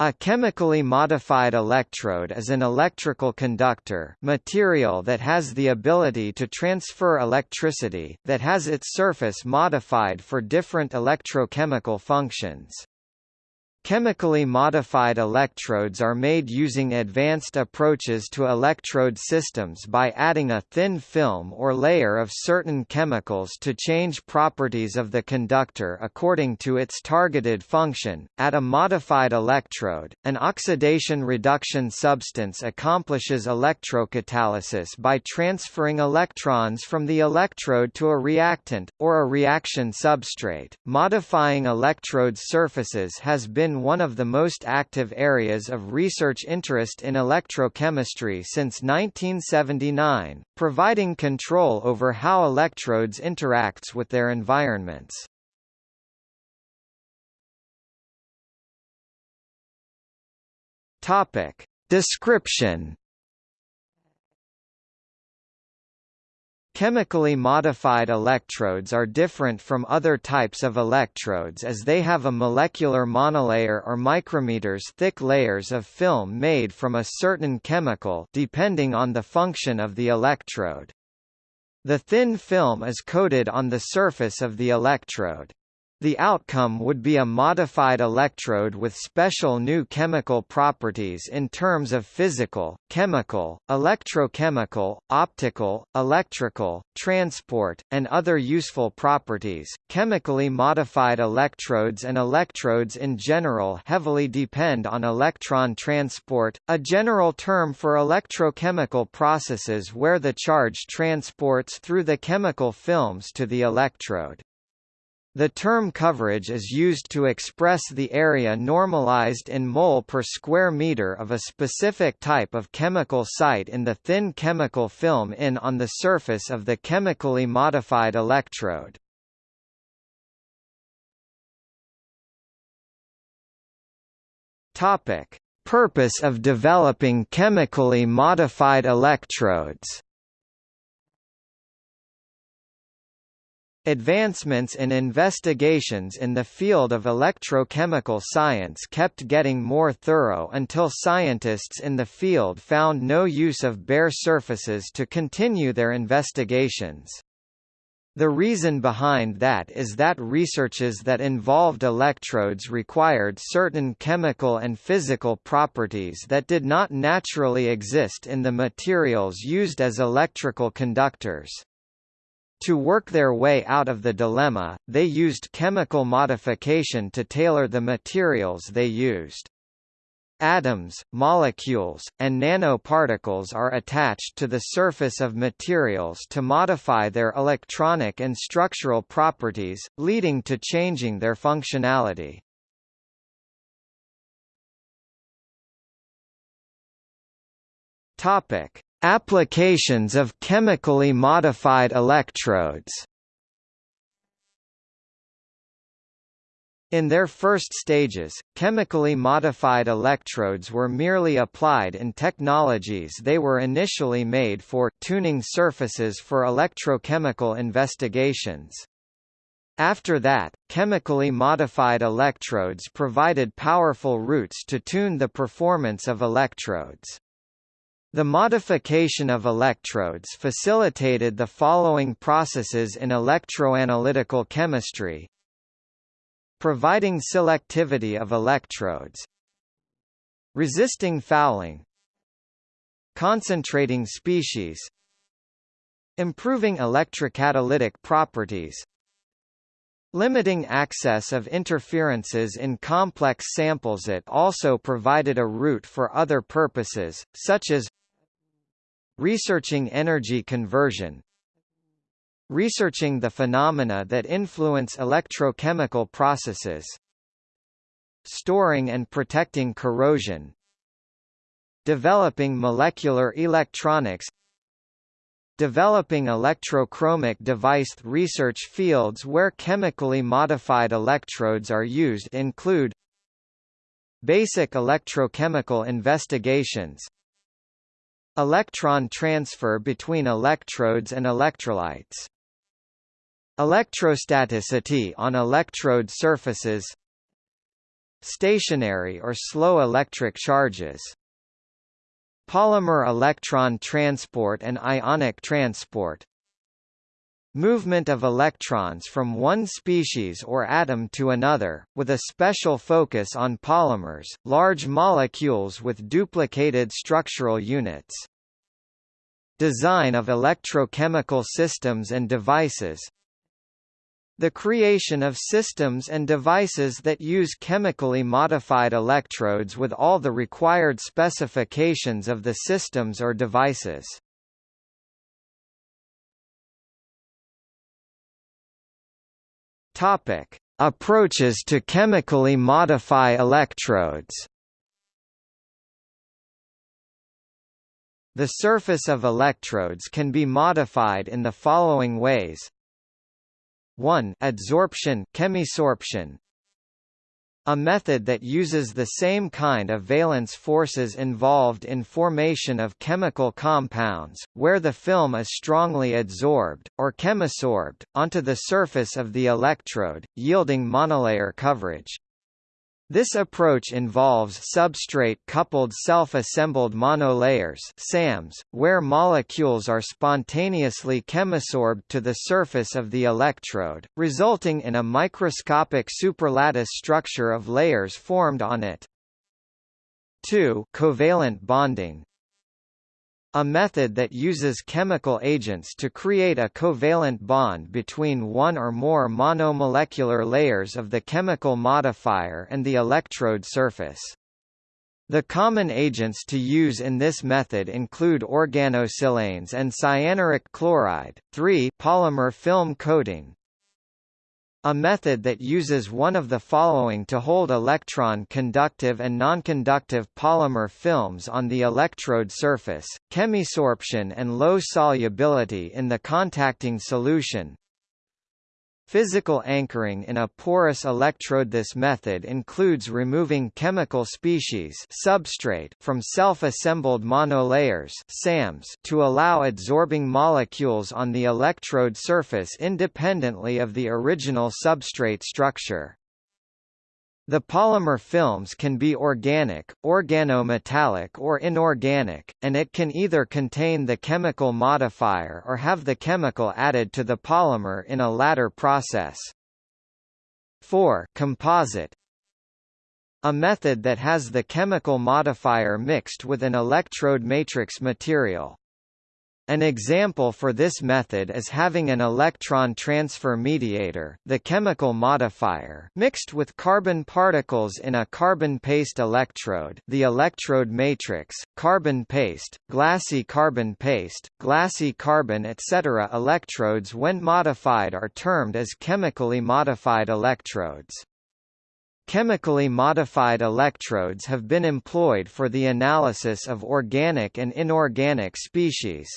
A chemically modified electrode is an electrical conductor material that has the ability to transfer electricity, that has its surface modified for different electrochemical functions. Chemically modified electrodes are made using advanced approaches to electrode systems by adding a thin film or layer of certain chemicals to change properties of the conductor according to its targeted function. At a modified electrode, an oxidation reduction substance accomplishes electrocatalysis by transferring electrons from the electrode to a reactant, or a reaction substrate. Modifying electrode surfaces has been one of the most active areas of research interest in electrochemistry since 1979, providing control over how electrodes interacts with their environments. Topic. Description Chemically modified electrodes are different from other types of electrodes as they have a molecular monolayer or micrometers thick layers of film made from a certain chemical depending on the function of the electrode. The thin film is coated on the surface of the electrode. The outcome would be a modified electrode with special new chemical properties in terms of physical, chemical, electrochemical, optical, electrical, transport, and other useful properties. Chemically modified electrodes and electrodes in general heavily depend on electron transport, a general term for electrochemical processes where the charge transports through the chemical films to the electrode. The term coverage is used to express the area normalized in mole per square meter of a specific type of chemical site in the thin chemical film in on the surface of the chemically modified electrode. Topic: Purpose of developing chemically modified electrodes Advancements in investigations in the field of electrochemical science kept getting more thorough until scientists in the field found no use of bare surfaces to continue their investigations. The reason behind that is that researches that involved electrodes required certain chemical and physical properties that did not naturally exist in the materials used as electrical conductors. To work their way out of the dilemma, they used chemical modification to tailor the materials they used. Atoms, molecules, and nanoparticles are attached to the surface of materials to modify their electronic and structural properties, leading to changing their functionality. Topic: Applications of chemically modified electrodes In their first stages, chemically modified electrodes were merely applied in technologies they were initially made for tuning surfaces for electrochemical investigations. After that, chemically modified electrodes provided powerful routes to tune the performance of electrodes. The modification of electrodes facilitated the following processes in electroanalytical chemistry. Providing selectivity of electrodes. Resisting fouling. Concentrating species. Improving electrocatalytic properties. Limiting access of interferences in complex samples. It also provided a route for other purposes, such as Researching energy conversion Researching the phenomena that influence electrochemical processes Storing and protecting corrosion Developing molecular electronics Developing electrochromic device research fields where chemically modified electrodes are used include Basic electrochemical investigations Electron transfer between electrodes and electrolytes. Electrostaticity on electrode surfaces. Stationary or slow electric charges. Polymer electron transport and ionic transport Movement of electrons from one species or atom to another, with a special focus on polymers, large molecules with duplicated structural units. Design of electrochemical systems and devices The creation of systems and devices that use chemically modified electrodes with all the required specifications of the systems or devices. Topic: Approaches to chemically modify electrodes. The surface of electrodes can be modified in the following ways. 1. Adsorption chemisorption a method that uses the same kind of valence forces involved in formation of chemical compounds, where the film is strongly adsorbed, or chemisorbed, onto the surface of the electrode, yielding monolayer coverage. This approach involves substrate-coupled self-assembled monolayers SAMs, where molecules are spontaneously chemisorbed to the surface of the electrode, resulting in a microscopic superlattice structure of layers formed on it. 2. Covalent bonding a method that uses chemical agents to create a covalent bond between one or more monomolecular layers of the chemical modifier and the electrode surface. The common agents to use in this method include organosilanes and cyanuric chloride. 3 polymer film coating, a method that uses one of the following to hold electron-conductive and non-conductive polymer films on the electrode surface, chemisorption and low solubility in the contacting solution, Physical anchoring in a porous electrode This method includes removing chemical species substrate from self-assembled monolayers SAMs to allow adsorbing molecules on the electrode surface independently of the original substrate structure. The polymer films can be organic, organometallic or inorganic, and it can either contain the chemical modifier or have the chemical added to the polymer in a latter process. 4. Composite A method that has the chemical modifier mixed with an electrode matrix material. An example for this method is having an electron transfer mediator the chemical modifier mixed with carbon particles in a carbon paste electrode the electrode matrix, carbon paste, glassy carbon paste, glassy carbon etc. Electrodes when modified are termed as chemically modified electrodes. Chemically modified electrodes have been employed for the analysis of organic and inorganic species.